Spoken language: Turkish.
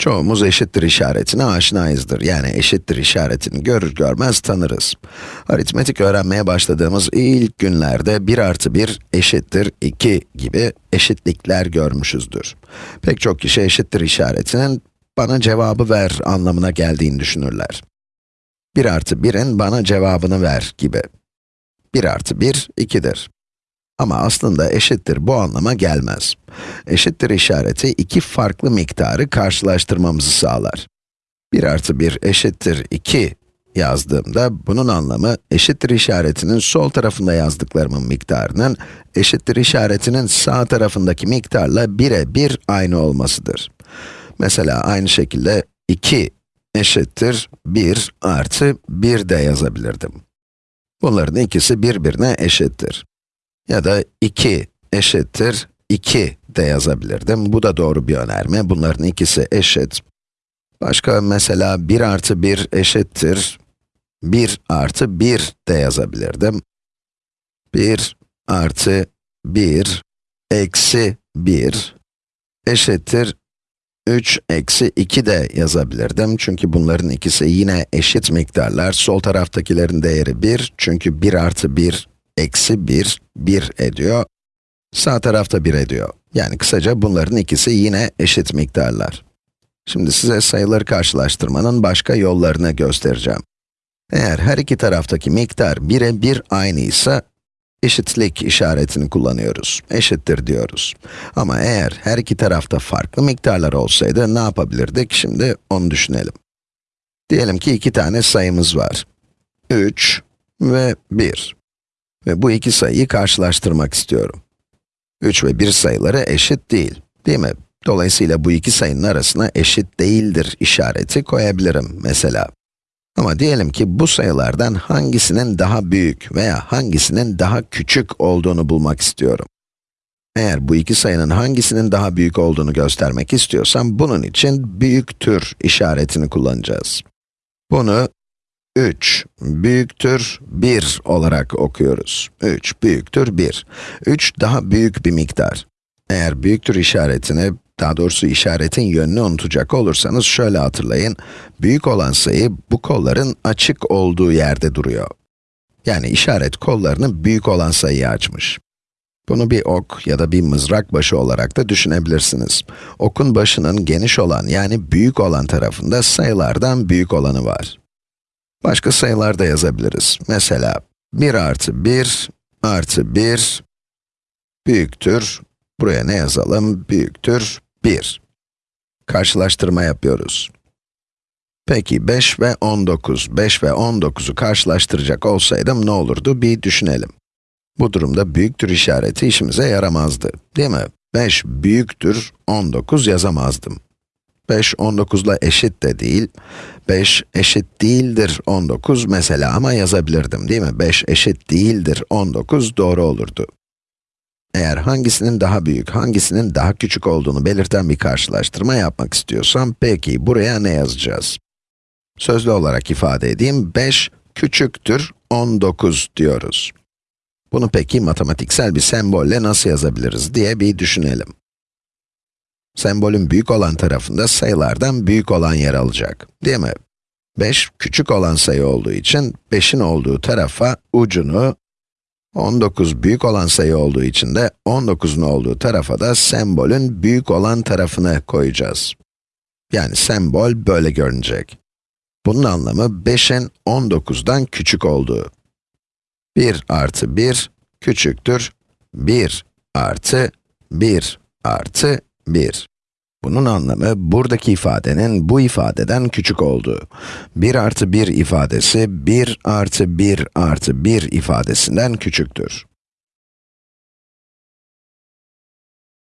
Çoğumuz eşittir işaretine aşinayızdır. Yani eşittir işaretini görür görmez tanırız. Aritmetik öğrenmeye başladığımız ilk günlerde 1 artı 1 eşittir 2 gibi eşitlikler görmüşüzdür. Pek çok kişi eşittir işaretinin bana cevabı ver anlamına geldiğini düşünürler. 1 artı 1'in bana cevabını ver gibi. 1 artı 1, 2'dir. Ama aslında eşittir bu anlama gelmez. Eşittir işareti iki farklı miktarı karşılaştırmamızı sağlar. 1 artı 1 eşittir 2 yazdığımda bunun anlamı eşittir işaretinin sol tarafında yazdıklarımın miktarının eşittir işaretinin sağ tarafındaki miktarla birebir aynı olmasıdır. Mesela aynı şekilde 2 eşittir 1 artı 1 de yazabilirdim. Bunların ikisi birbirine eşittir. Ya da 2 eşittir 2 de yazabilirdim. Bu da doğru bir önerme. Bunların ikisi eşit. Başka mesela 1 artı 1 eşittir 1 artı 1 de yazabilirdim. 1 artı 1 eksi 1 eşittir 3 eksi 2 de yazabilirdim. Çünkü bunların ikisi yine eşit miktarlar. Sol taraftakilerin değeri 1. Çünkü 1 artı 1 eksi 1, 1 ediyor. Sağ tarafta 1 ediyor. Yani kısaca bunların ikisi yine eşit miktarlar. Şimdi size sayıları karşılaştırmanın başka yollarını göstereceğim. Eğer her iki taraftaki miktar 1'e 1 aynıysa, eşitlik işaretini kullanıyoruz. Eşittir diyoruz. Ama eğer her iki tarafta farklı miktarlar olsaydı ne yapabilirdik? Şimdi onu düşünelim. Diyelim ki iki tane sayımız var. 3 ve 1. Ve bu iki sayıyı karşılaştırmak istiyorum. 3 ve 1 sayıları eşit değil, değil mi? Dolayısıyla bu iki sayının arasına eşit değildir işareti koyabilirim mesela. Ama diyelim ki bu sayılardan hangisinin daha büyük veya hangisinin daha küçük olduğunu bulmak istiyorum. Eğer bu iki sayının hangisinin daha büyük olduğunu göstermek istiyorsam, bunun için büyüktür işaretini kullanacağız. Bunu 3 büyüktür 1 olarak okuyoruz. 3 büyüktür 1. 3 daha büyük bir miktar. Eğer büyüktür işaretini, daha doğrusu işaretin yönünü unutacak olursanız şöyle hatırlayın. Büyük olan sayı bu kolların açık olduğu yerde duruyor. Yani işaret kollarını büyük olan sayıyı açmış. Bunu bir ok ya da bir mızrak başı olarak da düşünebilirsiniz. Okun başının geniş olan yani büyük olan tarafında sayılardan büyük olanı var. Başka sayılar da yazabiliriz. Mesela 1 artı 1 artı 1 büyüktür, buraya ne yazalım? Büyüktür 1. Karşılaştırma yapıyoruz. Peki 5 ve 19, 5 ve 19'u karşılaştıracak olsaydım ne olurdu? Bir düşünelim. Bu durumda büyüktür işareti işimize yaramazdı, değil mi? 5 büyüktür 19 yazamazdım. 5, 19 ile eşit de değil. 5 eşit değildir 19 mesela ama yazabilirdim değil mi? 5 eşit değildir 19 doğru olurdu. Eğer hangisinin daha büyük, hangisinin daha küçük olduğunu belirten bir karşılaştırma yapmak istiyorsam, peki buraya ne yazacağız? Sözlü olarak ifade edeyim, 5 küçüktür 19 diyoruz. Bunu peki matematiksel bir sembolle nasıl yazabiliriz diye bir düşünelim. Sembolün büyük olan tarafında sayılardan büyük olan yer alacak, değil mi? 5 küçük olan sayı olduğu için 5'in olduğu tarafa ucunu, 19 büyük olan sayı olduğu için de 19'un olduğu tarafa da sembolün büyük olan tarafını koyacağız. Yani sembol böyle görünecek. Bunun anlamı 5'in 19'dan küçük olduğu. 1 artı 1 küçüktür 1 artı 1 artı 1. Bunun anlamı, buradaki ifadenin bu ifadeden küçük olduğu. 1 artı 1 ifadesi, 1 artı 1 artı 1 ifadesinden küçüktür.